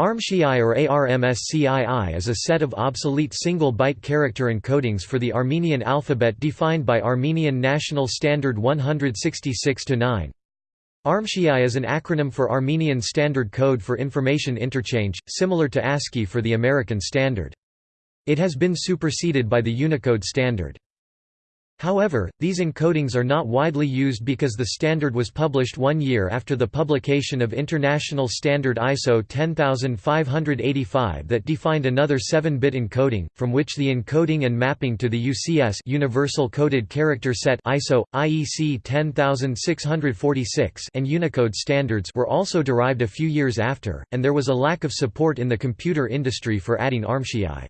ARMSCII or ARMSCII is a set of obsolete single-byte character encodings for the Armenian alphabet defined by Armenian National Standard 166-9. ARMSCII is an acronym for Armenian Standard Code for Information Interchange, similar to ASCII for the American Standard. It has been superseded by the Unicode standard. However, these encodings are not widely used because the standard was published one year after the publication of International Standard ISO 10585 that defined another 7-bit encoding, from which the encoding and mapping to the UCS Universal Coded Character Set ISO, IEC 10646 and Unicode standards were also derived a few years after, and there was a lack of support in the computer industry for adding ARMSCII.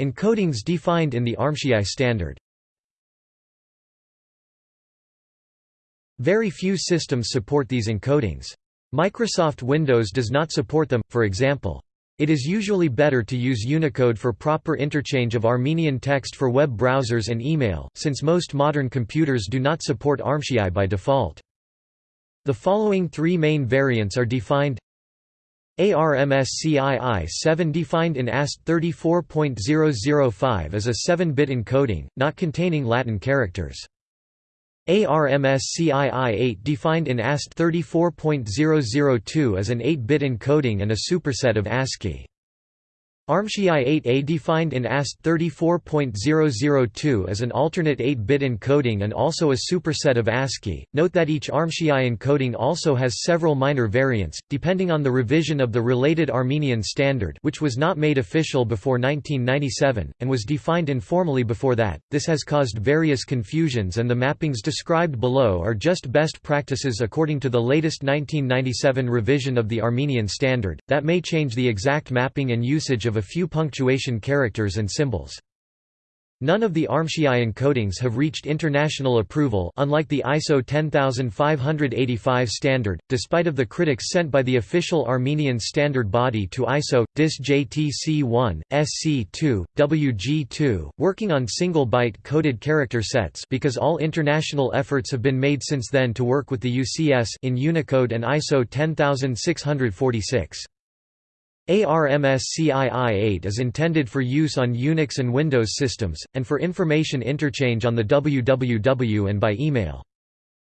Encodings defined in the ARMSCII standard Very few systems support these encodings. Microsoft Windows does not support them, for example. It is usually better to use Unicode for proper interchange of Armenian text for web browsers and email, since most modern computers do not support ARMSCII by default. The following three main variants are defined ARMSCII 7 defined in AST 34.005 as a 7-bit encoding, not containing Latin characters. ARMSCII 8 defined in AST 34.002 as an 8-bit encoding and a superset of ASCII. ARMSCII 8A defined in AST 34.002 as an alternate 8-bit encoding and also a superset of ASCII. Note that each ARMSCII encoding also has several minor variants, depending on the revision of the related Armenian standard which was not made official before 1997, and was defined informally before that. This has caused various confusions and the mappings described below are just best practices according to the latest 1997 revision of the Armenian standard, that may change the exact mapping and usage of of a few punctuation characters and symbols. None of the ARMSCII encodings have reached international approval unlike the ISO 10585 standard, despite of the critics sent by the official Armenian standard body to ISO, DIS JTC1, SC2, WG2, working on single-byte coded character sets because all international efforts have been made since then to work with the UCS in Unicode and ISO 10646. ARMSCII-8 is intended for use on Unix and Windows systems, and for information interchange on the WWW and by email.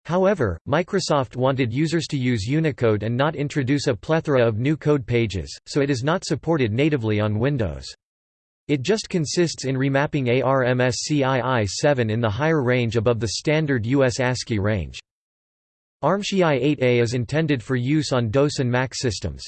However, Microsoft wanted users to use Unicode and not introduce a plethora of new code pages, so it is not supported natively on Windows. It just consists in remapping ARMSCII 7 in the higher range above the standard US ASCII range. ARMSCII 8A is intended for use on DOS and Mac systems.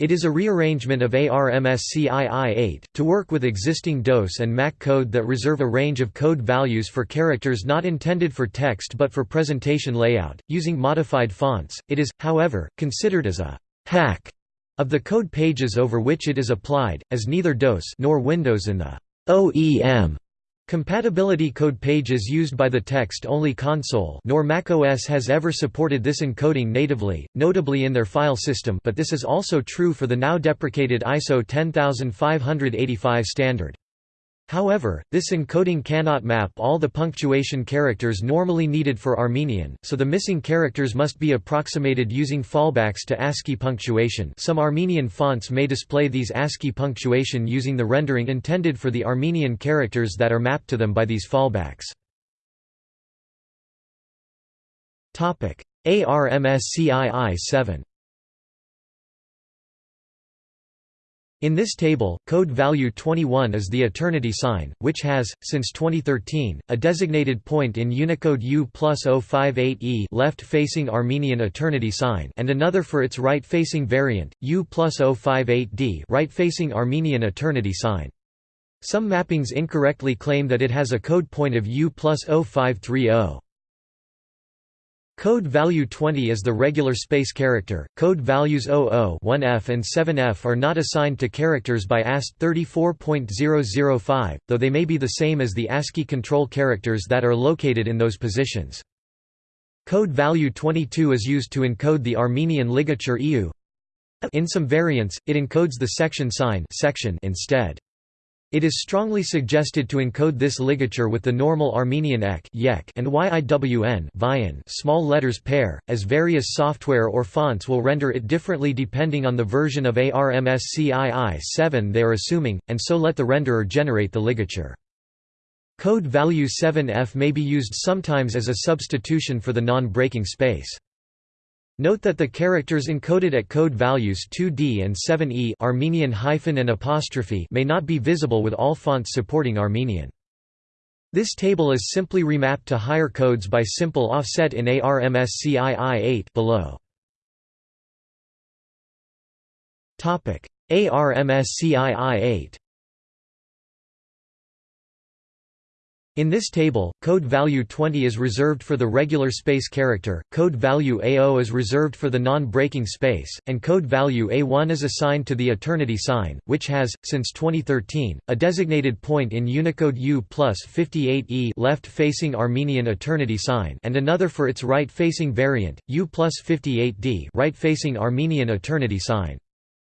It is a rearrangement of ARMSCII-8, to work with existing DOS and Mac code that reserve a range of code values for characters not intended for text but for presentation layout, using modified fonts. It is, however, considered as a «hack» of the code pages over which it is applied, as neither DOS nor Windows in the «OEM» Compatibility code pages used by the text-only console nor macOS has ever supported this encoding natively, notably in their file system but this is also true for the now deprecated ISO 10585 standard. However, this encoding cannot map all the punctuation characters normally needed for Armenian, so the missing characters must be approximated using fallbacks to ASCII punctuation. Some Armenian fonts may display these ASCII punctuation using the rendering intended for the Armenian characters that are mapped to them by these fallbacks. ARMSCII 7 In this table, code value 21 is the eternity sign, which has, since 2013, a designated point in Unicode U plus 058E left-facing Armenian eternity sign and another for its right-facing variant, U plus 058D right-facing Armenian eternity sign. Some mappings incorrectly claim that it has a code point of U plus 0530. Code value 20 is the regular space character. Code values 00 1F and 7F are not assigned to characters by AST 34.005, though they may be the same as the ASCII control characters that are located in those positions. Code value 22 is used to encode the Armenian ligature EU. In some variants, it encodes the section sign section instead. It is strongly suggested to encode this ligature with the normal Armenian ech and yiwn small letters pair, as various software or fonts will render it differently depending on the version of ARMSCII 7 they are assuming, and so let the renderer generate the ligature. Code value 7f may be used sometimes as a substitution for the non-breaking space. Note that the characters encoded at code values 2d and 7e Armenian hyphen and apostrophe may not be visible with all fonts supporting Armenian. This table is simply remapped to higher codes by simple offset in ARMSCII 8 below. ARMSCII 8 In this table, code value 20 is reserved for the regular space character, code value A0 is reserved for the non-breaking space, and code value A1 is assigned to the eternity sign, which has, since 2013, a designated point in Unicode U plus 58E left-facing Armenian eternity sign and another for its right-facing variant, U plus 58D right-facing Armenian eternity sign.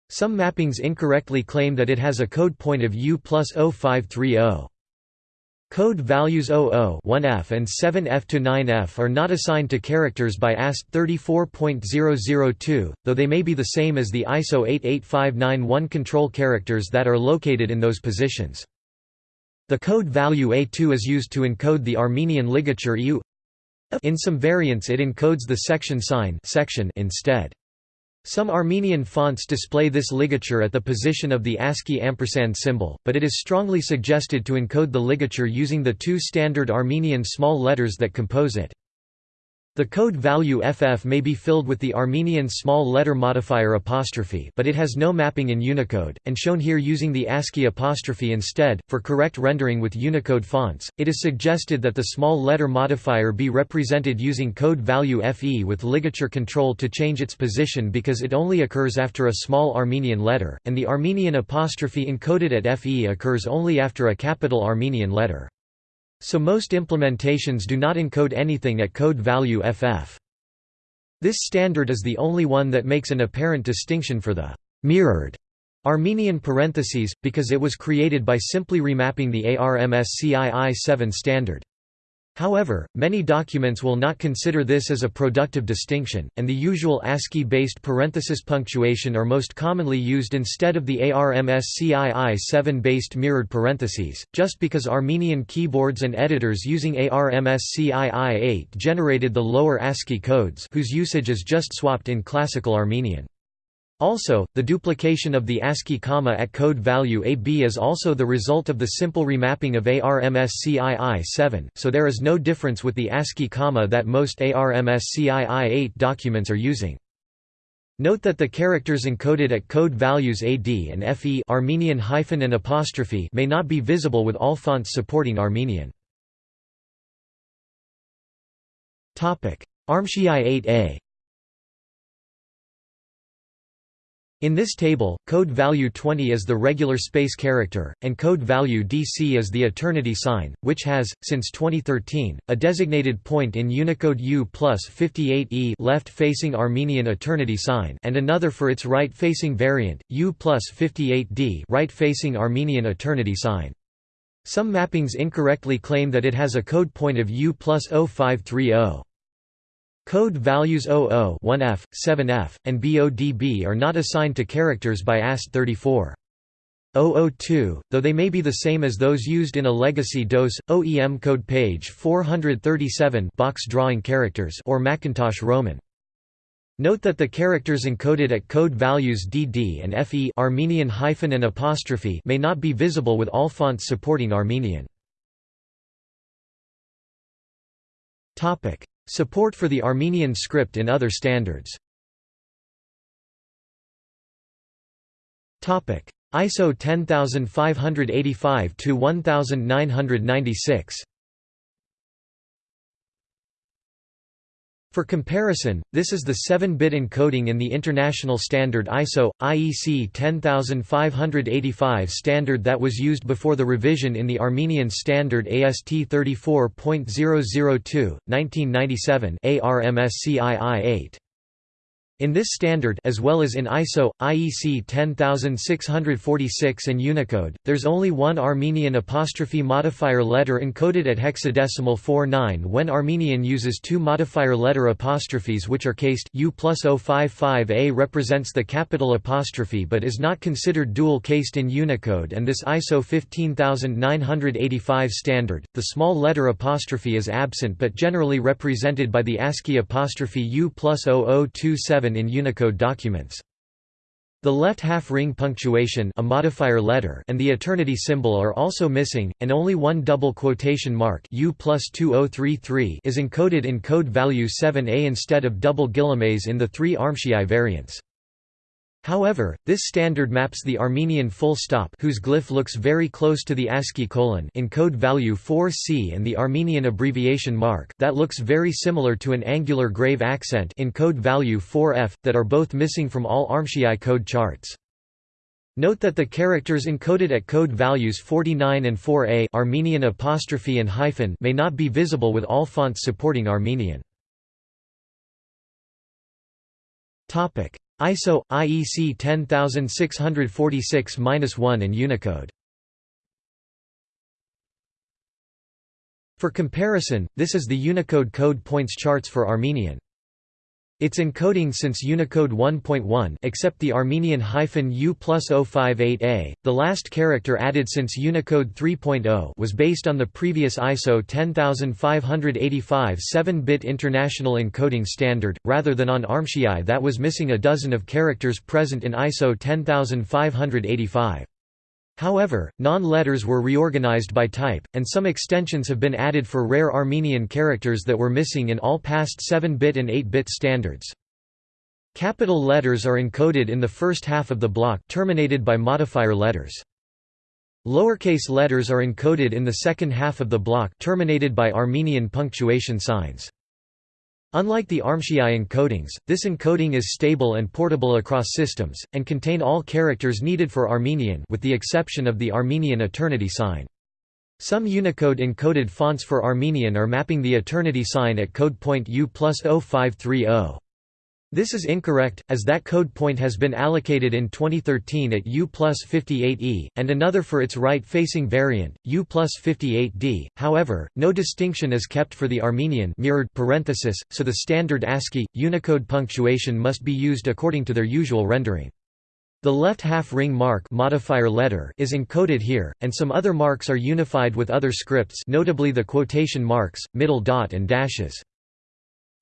Some mappings incorrectly claim that it has a code point of U plus 0530. Code values 00 1F and 7F to 9F are not assigned to characters by AST 34.002, though they may be the same as the ISO 88591 control characters that are located in those positions. The code value A2 is used to encode the Armenian ligature U. In some variants it encodes the section sign section instead. Some Armenian fonts display this ligature at the position of the ASCII ampersand symbol, but it is strongly suggested to encode the ligature using the two standard Armenian small letters that compose it. The code value FF may be filled with the Armenian small letter modifier apostrophe but it has no mapping in Unicode, and shown here using the ASCII apostrophe instead. For correct rendering with Unicode fonts, it is suggested that the small letter modifier be represented using code value FE with ligature control to change its position because it only occurs after a small Armenian letter, and the Armenian apostrophe encoded at FE occurs only after a capital Armenian letter. So most implementations do not encode anything at code value FF. This standard is the only one that makes an apparent distinction for the mirrored Armenian parentheses, because it was created by simply remapping the ARMSCII 7 standard. However, many documents will not consider this as a productive distinction, and the usual ASCII-based parenthesis punctuation are most commonly used instead of the ARMSCII 7-based mirrored parentheses, just because Armenian keyboards and editors using ARMSCII 8 generated the lower ASCII codes whose usage is just swapped in Classical Armenian. Also, the duplication of the ASCII comma at code value AB is also the result of the simple remapping of ARMSCII-7, so there is no difference with the ASCII comma that most ARMSCII-8 documents are using. Note that the characters encoded at code values AD and FE Armenian hyphen and apostrophe may not be visible with all fonts supporting Armenian. ARMSCII-8A In this table, code value 20 is the regular space character, and code value DC is the eternity sign, which has, since 2013, a designated point in Unicode U plus 58E left-facing Armenian eternity sign and another for its right-facing variant, U plus 58D right-facing Armenian eternity sign. Some mappings incorrectly claim that it has a code point of U plus 0530. Code values 00 1F, 7F, and BODB are not assigned to characters by AST 34. 002, though they may be the same as those used in a legacy DOS, OEM code page 437 box drawing characters or Macintosh Roman. Note that the characters encoded at code values DD and FE Armenian hyphen and apostrophe may not be visible with all fonts supporting Armenian. Support for the Armenian script in other standards. ISO 10585-1996 For comparison, this is the 7-bit encoding in the international standard ISO IEC 10585 standard that was used before the revision in the Armenian standard AST 34.002 1997 ARMSCII 8. In this standard as well as in ISO, IEC 10646 and Unicode, there's only one Armenian apostrophe modifier letter encoded at hexadecimal 49 when Armenian uses two modifier letter apostrophes which are cased U plus 055A represents the capital apostrophe but is not considered dual cased in Unicode and this ISO 15985 standard, the small letter apostrophe is absent but generally represented by the ASCII apostrophe U plus 0027 in Unicode documents. The left half ring punctuation a modifier letter and the eternity symbol are also missing, and only one double quotation mark U plus 2033 is encoded in code value 7a instead of double guillemets in the three Armscii variants. However, this standard maps the Armenian full stop whose glyph looks very close to the ASCII colon in code value 4c and the Armenian abbreviation mark that looks very similar to an angular grave accent in code value 4f, that are both missing from all Armscii code charts. Note that the characters encoded at code values 49 and 4a Armenian apostrophe and hyphen may not be visible with all fonts supporting Armenian. ISO IEC 10646-1 and Unicode. For comparison, this is the Unicode code points charts for Armenian. Its encoding since Unicode 1.1 except the Armenian hyphen U plus 058A, the last character added since Unicode 3.0 was based on the previous ISO 10585 7-bit international encoding standard, rather than on Armscii that was missing a dozen of characters present in ISO 10585. However, non-letters were reorganized by type, and some extensions have been added for rare Armenian characters that were missing in all past 7-bit and 8-bit standards. Capital letters are encoded in the first half of the block terminated by modifier letters. Lowercase letters are encoded in the second half of the block terminated by Armenian punctuation signs. Unlike the Armscii encodings, this encoding is stable and portable across systems, and contain all characters needed for Armenian with the exception of the Armenian eternity sign. Some Unicode encoded fonts for Armenian are mapping the eternity sign at code point U plus 0530. This is incorrect, as that code point has been allocated in 2013 at U plus 58E, and another for its right-facing variant, U plus 58D. However, no distinction is kept for the Armenian mirrored parenthesis, so the standard ASCII, Unicode punctuation must be used according to their usual rendering. The left half ring mark modifier letter is encoded here, and some other marks are unified with other scripts notably the quotation marks, middle dot and dashes.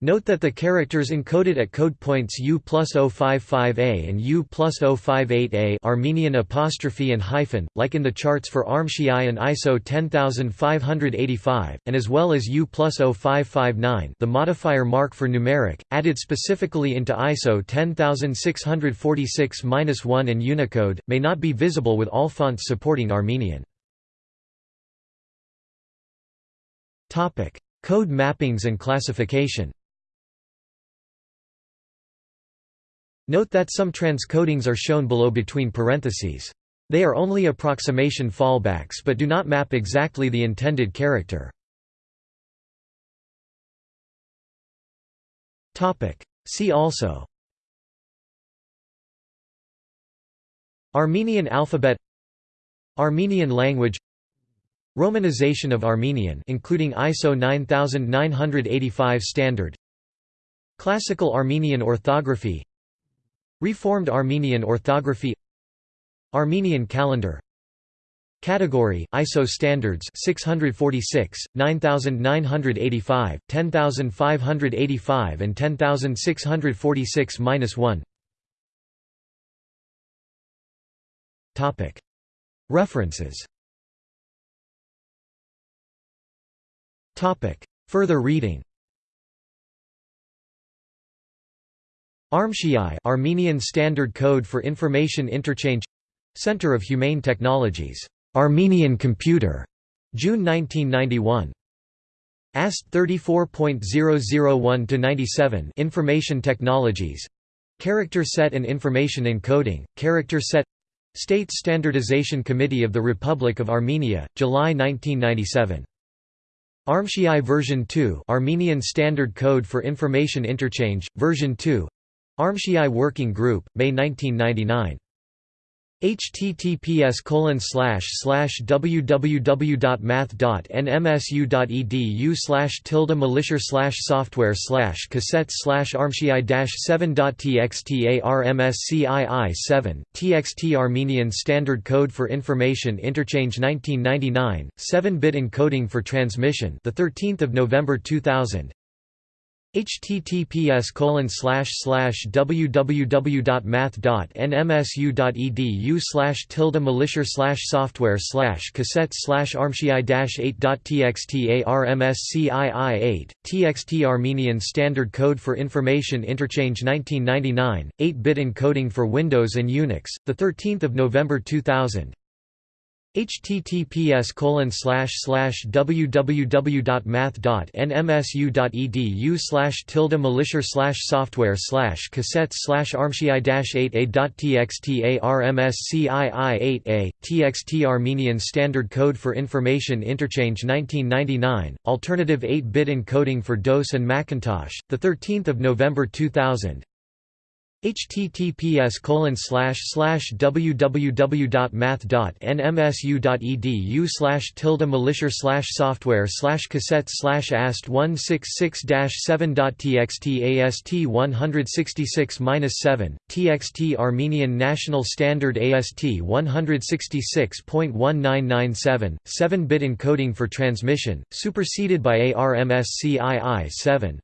Note that the characters encoded at code points U plus 055A and U plus 058A Armenian apostrophe and hyphen, like in the charts for Armscii and ISO 10585, and as well as U plus 0559 the modifier mark for numeric, added specifically into ISO 10646-1 and Unicode, may not be visible with all fonts supporting Armenian. Code mappings and classification Note that some transcodings are shown below between parentheses. They are only approximation fallbacks but do not map exactly the intended character. See also. Armenian alphabet. Armenian language. Romanization of Armenian including ISO 9985 standard. Classical Armenian orthography Reformed Armenian orthography. Armenian calendar. Category ISO standards 646 9985 10585 and 10646-1 Topic. References. Topic. Further reading Armscii Armenian Standard Code for Information Interchange Center of Humane Technologies. Armenian Computer. June 1991. AST 34.001-97 Information Technologies. Character Set and Information Encoding, Character Set State Standardization Committee of the Republic of Armenia, July 1997. Armscii version 2 Armenian Standard Code for Information Interchange, version 2 ARMSCII Working Group, May 1999 https colon slash slash www.math.nmsu.edu slash tilde militia slash software slash cassettes slash armsci dash 7.txt armscii 7 txt Armenian Standard Code for Information Interchange 1999 7-bit encoding for transmission the 13th of November 2000 https colon slash slash www.math.nmsu.edu slash tilde militia slash software slash cassettes slash armsci dash 8.txt armscii 8 txt Armenian Standard Code for Information Interchange 1999 8-bit encoding for Windows and Unix 13 November 2000 https colon slash slash www.math.nmsu.edu slash tilde militia slash software slash cassettes slash armsci dash 8 a.txt armscii 8 a txt Armenian Standard Code for Information Interchange 1999 alternative 8-bit encoding for DOS and Macintosh the 13th of November 2000 https www.math.nmsu.edu slash tilde militia slash software slash cassettes slash ast 166-7.txt ast 166-7 txt Armenian National Standard AST 166.1997 7-bit encoding for transmission superseded by ARMSCII 7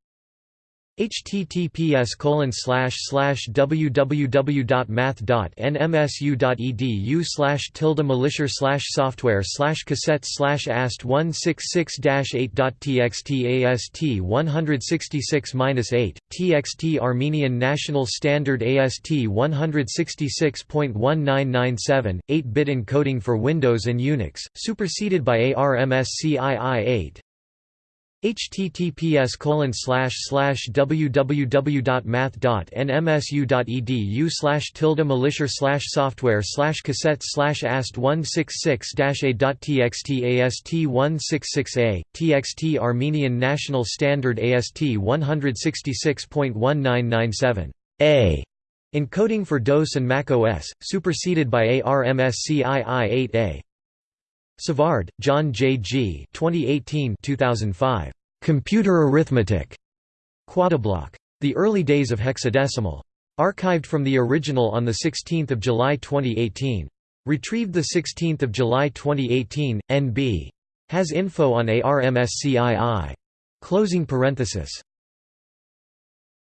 https www.math.nmsu.edu slash tilde militia slash software slash cassettes slash ast 166-8.txt ast 166-8 txt Armenian National Standard AST 166.1997 8-bit encoding for Windows and Unix superseded by ARMSCII 8 https colon www.math.nmsu.edu slash tilde militia slash software slash cassettes slash ast 166-a.txt ast 166a txt Armenian National Standard AST 166.1997 a. Encoding for DOS and Mac OS superseded by ARMSCII 8a Savard, John J. G. 2018 2005. Computer Arithmetic. Quadibloc. The Early Days of Hexadecimal. Archived from the original on 16 July 2018. Retrieved 16 July 2018, NB. Has info on ARMSCII. Closing parenthesis.